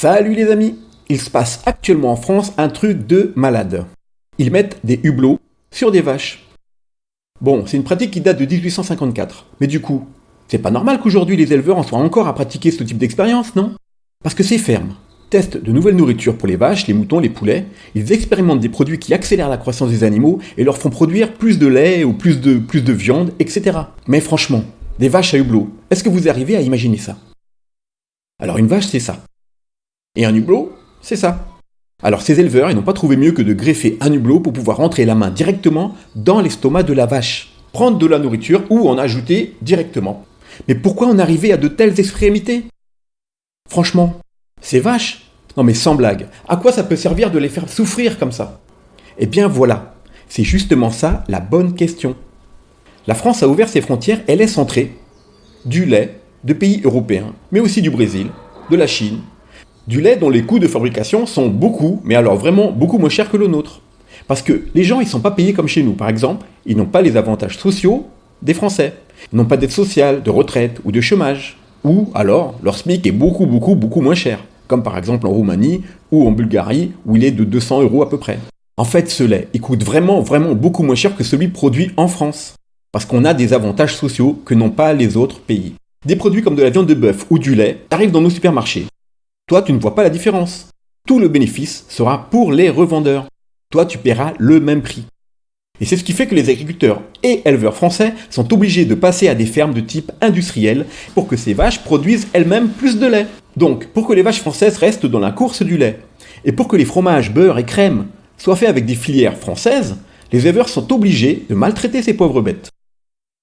Salut les amis Il se passe actuellement en France un truc de malade. Ils mettent des hublots sur des vaches. Bon, c'est une pratique qui date de 1854. Mais du coup, c'est pas normal qu'aujourd'hui les éleveurs en soient encore à pratiquer ce type d'expérience, non? Parce que ces fermes testent de nouvelles nourritures pour les vaches, les moutons, les poulets, ils expérimentent des produits qui accélèrent la croissance des animaux et leur font produire plus de lait ou plus de, plus de viande, etc. Mais franchement, des vaches à hublot, est-ce que vous arrivez à imaginer ça? Alors une vache, c'est ça. Et un hublot, c'est ça. Alors ces éleveurs, ils n'ont pas trouvé mieux que de greffer un hublot pour pouvoir rentrer la main directement dans l'estomac de la vache, prendre de la nourriture ou en ajouter directement. Mais pourquoi en arriver à de telles extrémités? Franchement, ces vaches Non mais sans blague, à quoi ça peut servir de les faire souffrir comme ça? Eh bien voilà, c'est justement ça la bonne question. La France a ouvert ses frontières et laisse entrer du lait de pays européens, mais aussi du Brésil, de la Chine, du lait dont les coûts de fabrication sont beaucoup, mais alors vraiment beaucoup moins chers que le nôtre. Parce que les gens, ils ne sont pas payés comme chez nous. Par exemple, ils n'ont pas les avantages sociaux des Français. Ils n'ont pas d'aide sociale, de retraite ou de chômage. Ou alors, leur SMIC est beaucoup, beaucoup, beaucoup moins cher. Comme par exemple en Roumanie ou en Bulgarie, où il est de 200 euros à peu près. En fait, ce lait, il coûte vraiment, vraiment beaucoup moins cher que celui produit en France. Parce qu'on a des avantages sociaux que n'ont pas les autres pays. Des produits comme de la viande de bœuf ou du lait arrivent dans nos supermarchés. Toi, tu ne vois pas la différence. Tout le bénéfice sera pour les revendeurs. Toi, tu paieras le même prix. Et c'est ce qui fait que les agriculteurs et éleveurs français sont obligés de passer à des fermes de type industriel pour que ces vaches produisent elles-mêmes plus de lait. Donc, pour que les vaches françaises restent dans la course du lait, et pour que les fromages, beurre et crème soient faits avec des filières françaises, les éleveurs sont obligés de maltraiter ces pauvres bêtes.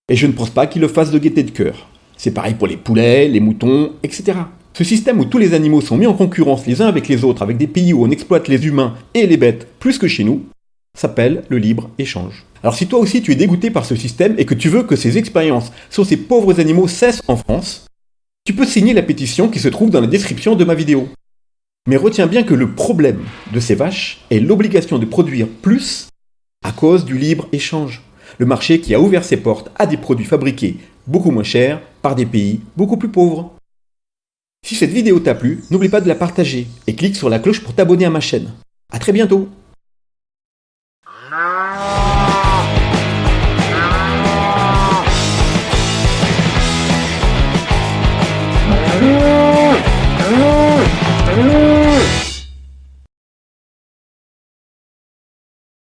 Et je ne pense pas qu'ils le fassent de gaieté de cœur. C'est pareil pour les poulets, les moutons, etc. Ce système où tous les animaux sont mis en concurrence les uns avec les autres, avec des pays où on exploite les humains et les bêtes plus que chez nous, s'appelle le libre-échange. Alors si toi aussi tu es dégoûté par ce système et que tu veux que ces expériences sur ces pauvres animaux cessent en France, tu peux signer la pétition qui se trouve dans la description de ma vidéo. Mais retiens bien que le problème de ces vaches est l'obligation de produire plus à cause du libre-échange. Le marché qui a ouvert ses portes à des produits fabriqués beaucoup moins chers par des pays beaucoup plus pauvres. Si cette vidéo t'a plu, n'oublie pas de la partager et clique sur la cloche pour t'abonner à ma chaîne. A très bientôt